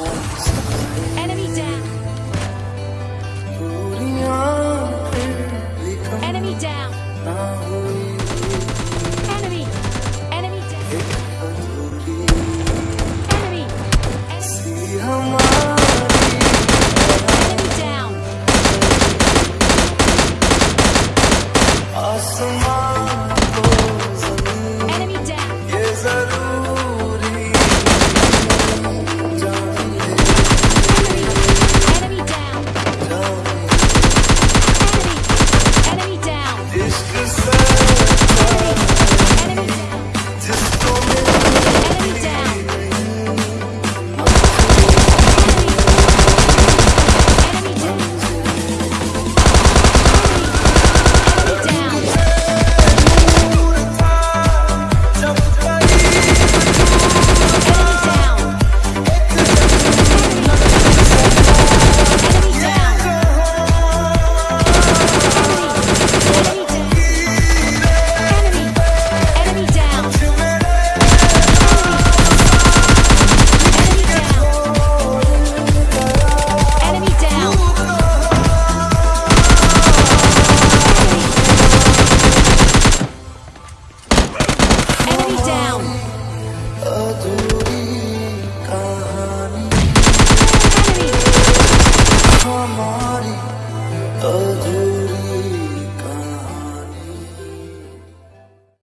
Oh. Oh.